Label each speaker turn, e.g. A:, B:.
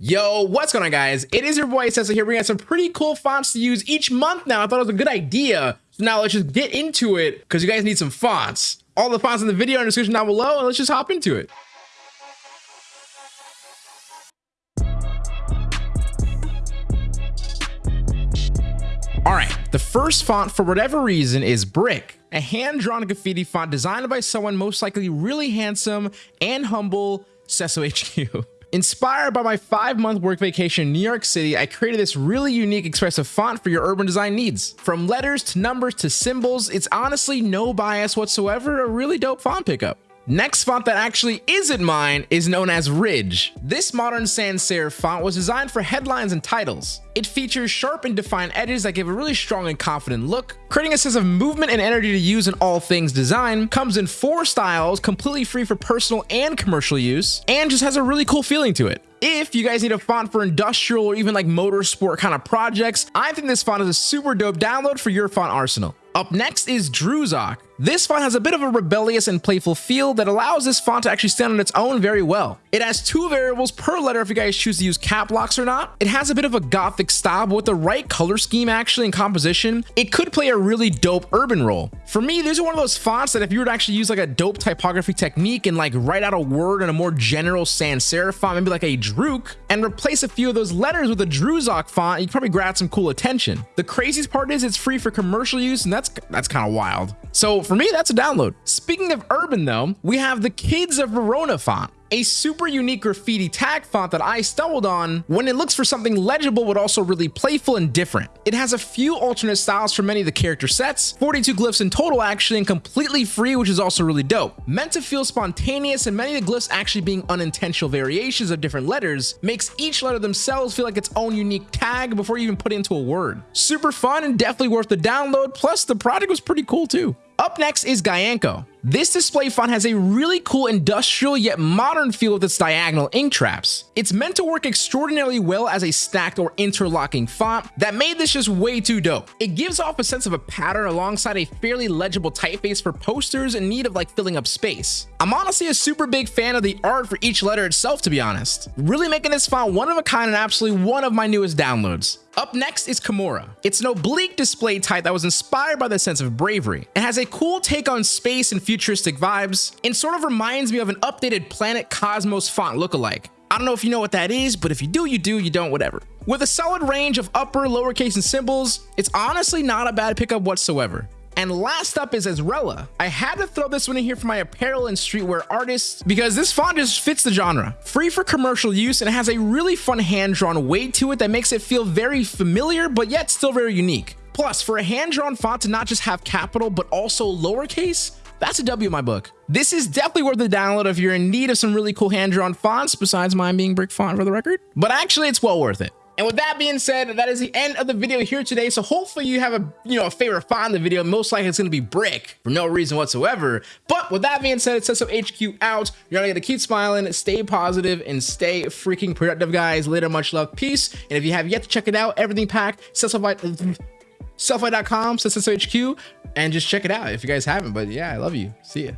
A: Yo, what's going on guys? It is your boy Cecil here. We got some pretty cool fonts to use each month now. I thought it was a good idea. So now let's just get into it because you guys need some fonts. All the fonts in the video are in the description down below and let's just hop into it. All right, the first font for whatever reason is Brick, a hand-drawn graffiti font designed by someone most likely really handsome and humble, Cesso HQ. Inspired by my five month work vacation in New York City, I created this really unique expressive font for your urban design needs. From letters to numbers to symbols, it's honestly no bias whatsoever, a really dope font pickup. Next font that actually isn't mine is known as Ridge. This modern sans serif font was designed for headlines and titles. It features sharp and defined edges that give a really strong and confident look, creating a sense of movement and energy to use in all things design, comes in four styles, completely free for personal and commercial use, and just has a really cool feeling to it. If you guys need a font for industrial or even like motorsport kind of projects, I think this font is a super dope download for your font arsenal. Up next is Druzok. This font has a bit of a rebellious and playful feel that allows this font to actually stand on its own very well. It has two variables per letter if you guys choose to use cap locks or not. It has a bit of a gothic style, but with the right color scheme actually and composition, it could play a really dope urban role. For me, these are one of those fonts that if you were to actually use like a dope typography technique and like write out a word in a more general sans serif font, maybe like a Druk, and replace a few of those letters with a Druzok font, you'd probably grab some cool attention. The craziest part is it's free for commercial use, and that's that's kind of wild. So for me, that's a download. Speaking of urban though, we have the Kids of Verona font a super unique graffiti tag font that I stumbled on when it looks for something legible but also really playful and different. It has a few alternate styles for many of the character sets, 42 glyphs in total actually and completely free which is also really dope. Meant to feel spontaneous and many of the glyphs actually being unintentional variations of different letters makes each letter themselves feel like its own unique tag before you even put it into a word. Super fun and definitely worth the download plus the project was pretty cool too. Up next is Gyanko. This display font has a really cool industrial yet modern feel with its diagonal ink traps. It's meant to work extraordinarily well as a stacked or interlocking font that made this just way too dope. It gives off a sense of a pattern alongside a fairly legible typeface for posters in need of like filling up space. I'm honestly a super big fan of the art for each letter itself to be honest. Really making this font one of a kind and absolutely one of my newest downloads. Up next is Kimura. It's an oblique display type that was inspired by the sense of bravery. It has a cool take on space and futuristic vibes, and sort of reminds me of an updated Planet Cosmos font lookalike. I don't know if you know what that is, but if you do, you do, you don't, whatever. With a solid range of upper, lowercase, and symbols, it's honestly not a bad pickup whatsoever. And last up is Ezrella. I had to throw this one in here for my apparel and streetwear artists because this font just fits the genre. Free for commercial use and has a really fun hand-drawn weight to it that makes it feel very familiar but yet still very unique. Plus, for a hand-drawn font to not just have capital but also lowercase, that's a W in my book. This is definitely worth the download if you're in need of some really cool hand-drawn fonts, besides mine being brick font for the record. But actually, it's well worth it. And with that being said, that is the end of the video here today. So hopefully you have a you know a favorite font in the video. Most likely it's gonna be brick for no reason whatsoever. But with that being said, it's Cesso HQ out. You're gonna get to keep smiling, stay positive, and stay freaking productive, guys. Later, much love, peace. And if you have yet to check it out, everything packed, sellfy.com, HQ, and just check it out if you guys haven't. But yeah, I love you. See ya.